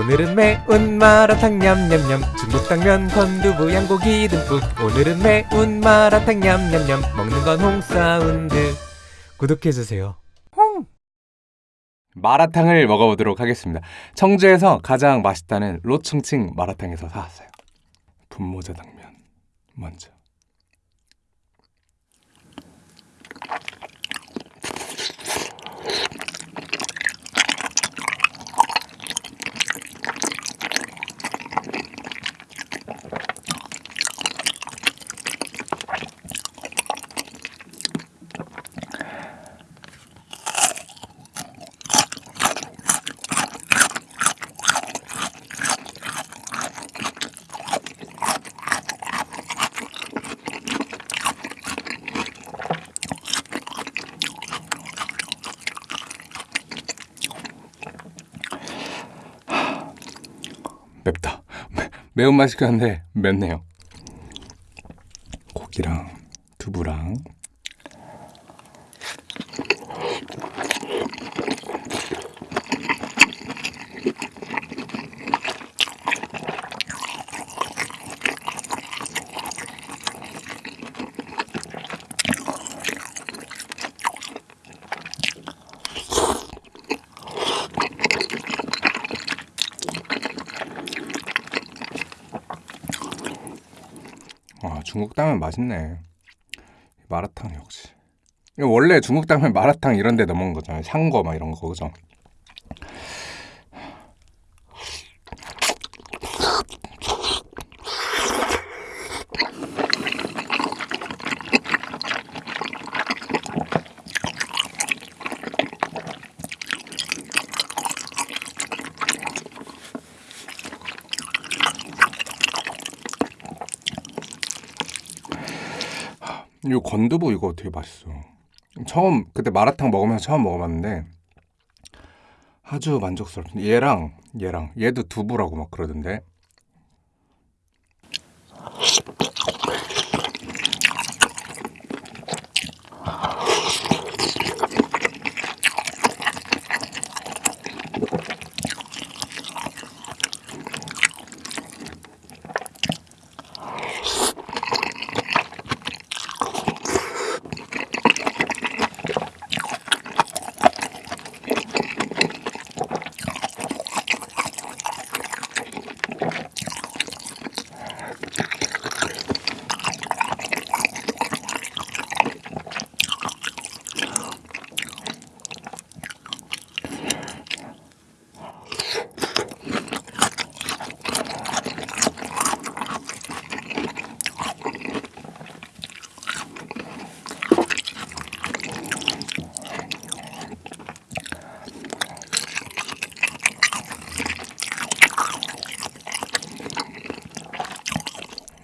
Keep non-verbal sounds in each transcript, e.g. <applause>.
오늘은 매운 마라탕 냠냠냠. 중국 당면 건두부 양고기 듬뿍. 오늘은 매운 마라탕 냠냠냠. 먹는 건 홍사운드. 구독해주세요. 마라탕을 먹어보도록 하겠습니다. 청주에서 가장 맛있다는 로충칭 마라탕에서 사왔어요. 분모자 당면. 먼저. 맵다. 매운맛이 한데 맵네요. 고기랑 두부랑 아 중국 당면 맛있네. 마라탕 역시. 원래 중국 당면 마라탕 이런 데 넘어온 거잖아요. 샹거 막 이런 거 그죠? 이 건두부 이거 되게 맛있어. 처음 그때 마라탕 먹으면서 처음 먹어봤는데 아주 만족스럽습니다. 얘랑 얘랑 얘도 두부라고 막 그러던데.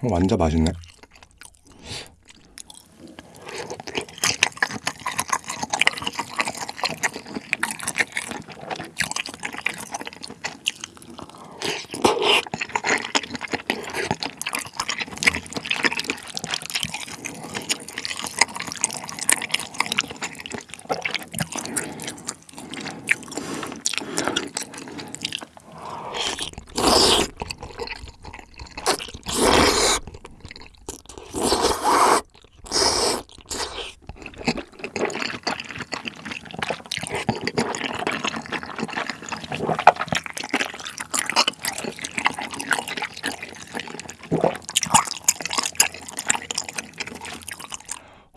완전 맛있네.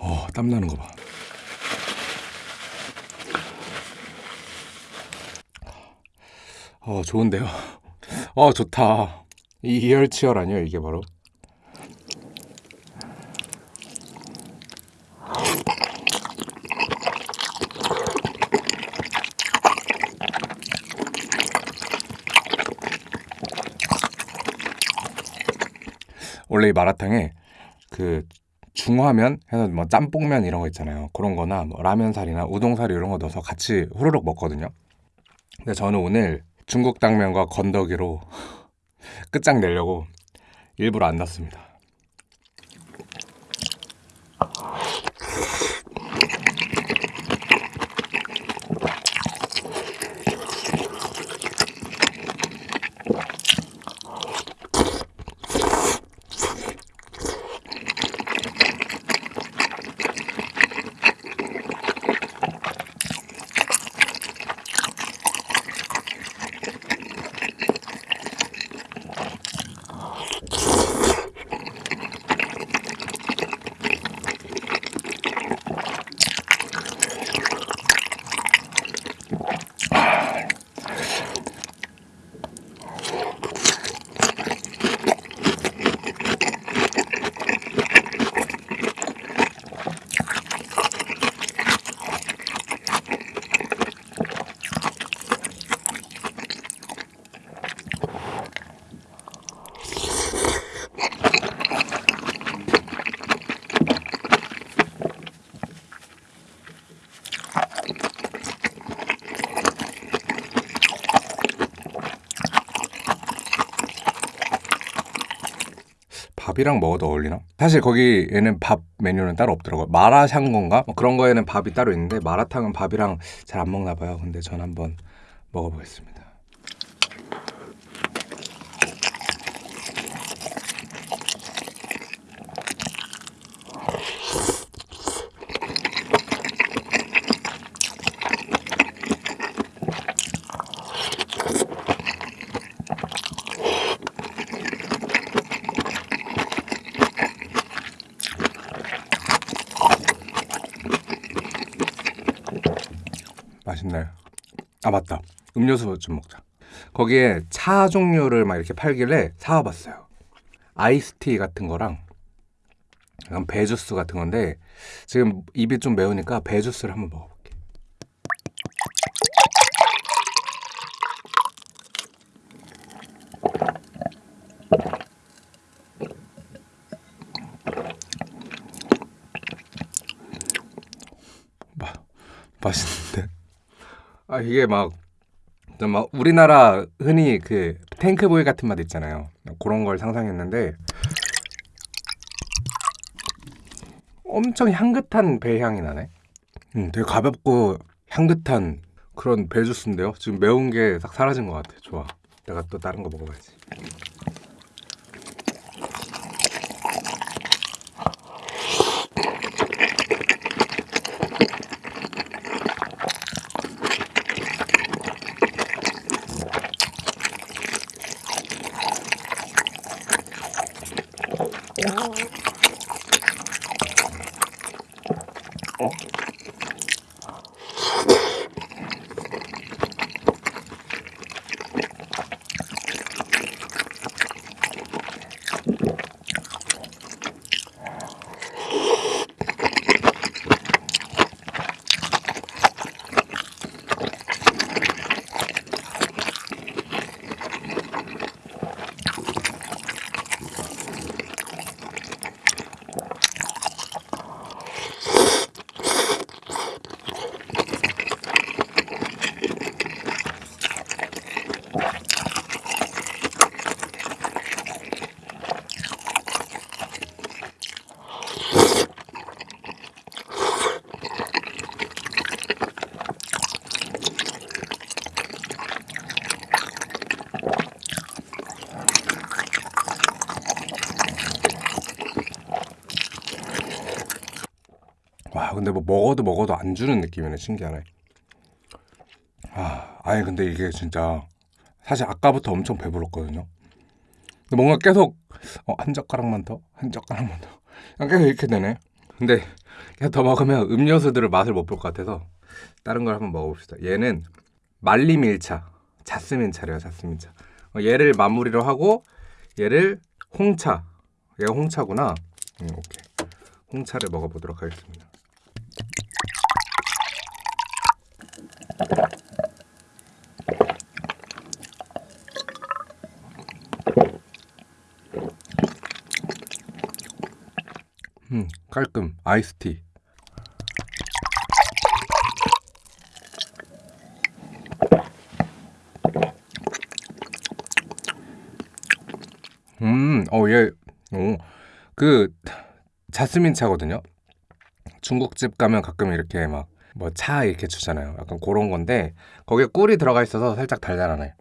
어, 땀 나는 거 봐. 어, 좋은데요. 어, 좋다. 이 이열치열 아니에요, 이게 바로? 원래 이 마라탕에 그 중화면 해서 뭐 짬뽕면 이런 거 있잖아요. 그런 거나 뭐 라면살이나 우동사리 이런 거 넣어서 같이 후루룩 먹거든요. 근데 저는 오늘 중국 당면과 건더기로 <laughs> 끝장 내려고 일부러 안 났습니다. 밥이랑 먹어도 어울리나? 사실 거기에는 밥 메뉴는 따로 없더라고요. 마라샹궈인가? 뭐 그런 거에는 밥이 따로 있는데 마라탕은 밥이랑 잘 안 먹나 봐요. 근데 전 한번 먹어보겠습니다. 맛있나요? 아 맞다. 음료수 좀 먹자. 거기에 차 종류를 막 이렇게 팔길래 사와봤어요. 아이스티 같은 거랑 약간 배주스 같은 건데 지금 입이 좀 매우니까 배주스를 한번 먹어볼게. 마, 맛있는데? 아 이게 막, 좀막 우리나라 흔히 그 탱크보이 같은 맛 있잖아요. 그런 걸 상상했는데 엄청 향긋한 배 향이 나네. 음, 되게 가볍고 향긋한 그런 배 주스인데요. 지금 매운 게 싹 사라진 것 같아. 좋아. 내가 또 다른 거 먹어봐야지. Yeah. Oh, 와 근데 뭐 먹어도 먹어도 안 주는 느낌이네 신기하네. 아 아니 근데 이게 진짜 사실 아까부터 엄청 배불렀거든요. 근데 뭔가 계속 어, 한 젓가락만 더? 한 젓가락만 더? 그냥 계속 이렇게 되네. 근데 그냥 더 먹으면 음료수들을 맛을 못 볼 것 같아서 다른 걸 한번 먹어봅시다. 얘는 말리밀차 자스민차래요 자스민차. 어, 얘를 마무리로 하고 얘를 홍차. 얘가 홍차구나. 음, 오케이. 홍차를 먹어보도록 하겠습니다 음, 깔끔 아이스티. 음, 어, 얘, 오, 그 자스민 차거든요. 중국집 가면 가끔 이렇게 막 뭐 차 이렇게 주잖아요. 약간 그런 건데 거기에 꿀이 들어가 있어서 살짝 달달하네.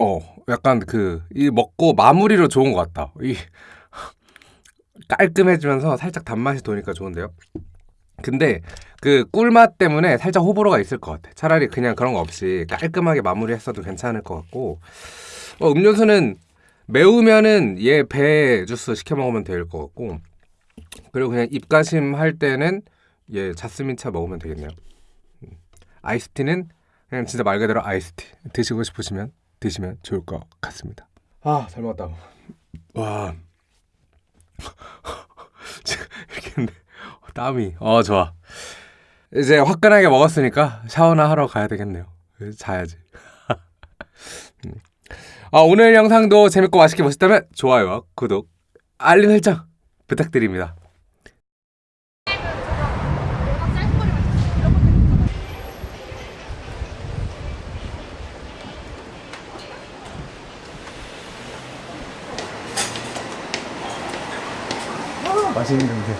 어, 약간 그 이 먹고 마무리로 좋은 것 같다. 이 <laughs> 깔끔해지면서 살짝 단맛이 도니까 좋은데요. 근데 그 꿀맛 때문에 살짝 호불호가 있을 것 같아. 차라리 그냥 그런 거 없이 깔끔하게 마무리했어도 괜찮을 것 같고 어, 음료수는 매우면은 얘 배 주스 시켜 먹으면 될 것 같고 그리고 그냥 입가심 할 때는 얘 자스민 차 먹으면 되겠네요. 음. 아이스티는 그냥 진짜 말 그대로 아이스티 드시고 싶으시면 드시면 좋을 것 같습니다. 아, 잘 먹었다. 와. <laughs> 이렇게 했는데 땀이 어 좋아. 이제 화끈하게 먹었으니까 샤워나 하러 가야 되겠네요. 자야지. <laughs> 음. 아, 오늘 영상도 재밌고 맛있게 보셨다면 좋아요와 구독, 알림 설정 부탁드립니다. 아, 맛있는 냄새.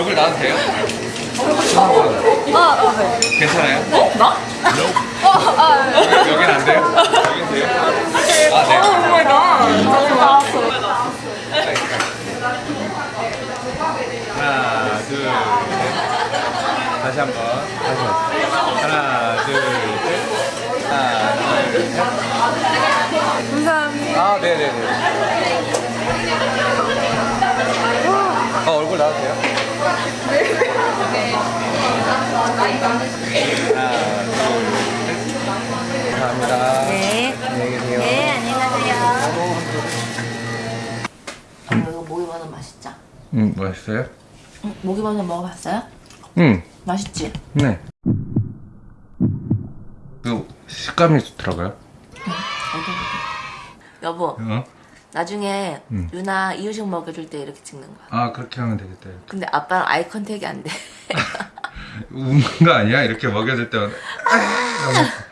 얼굴 나도 돼요? 아, 네. 괜찮아요? 어? 나? 여긴 안 돼요? 여긴 돼요? 아, 네. Oh my God. 나왔어. 하나, 둘, 셋. 다시 한 번. 다시 한 번. 하나, 둘, 셋. 하나, 둘, 셋. 감사합니다. 아, 네네네. 어, 얼굴 나와도 돼요? 하나, 둘, 셋. 감사합니다. 네. 안녕히 계세요. 네, 안녕히 가세요. 이거 모기버섯 맛있죠? 음, 맛있어요? 응, 모기버섯 먹어봤어요? 응, 맛있지? 네. 그 식감이 좋더라고요. 여보, 어? 나중에 응. 유나 이유식 먹여줄 때 이렇게 찍는 거야. 아, 그렇게 하면 되겠다. 이렇게. 근데 아빠랑 아이 컨택이 안 돼. <laughs> 우는 거 아니야? 이렇게 먹여줄 때마다. <laughs>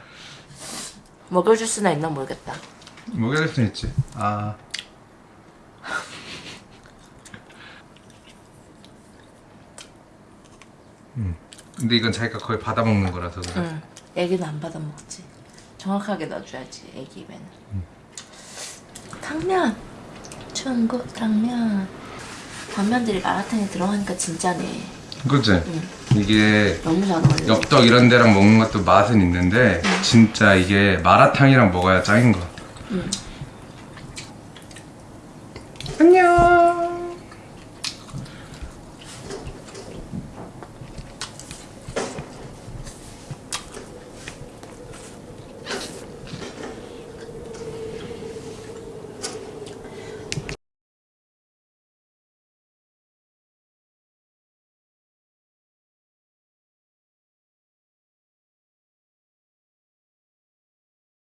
먹여줄 수나 있나 모르겠다. 먹여줄 수 있지. 아. <laughs> 음. 근데 이건 자기가 거의 받아 먹는 거라서 그래. 응. 애기는 안 받아 먹지. 정확하게 넣어줘야지, 애기 입에는. 당면! 중국 당면. 단면들이 마라탕에 들어가니까 진짜네. 그치? 이게 너무 잘 어울려. 엽떡 이런 데랑 먹는 것도 맛은 있는데 진짜 이게 마라탕이랑 먹어야 짱인 거. 응. 안녕.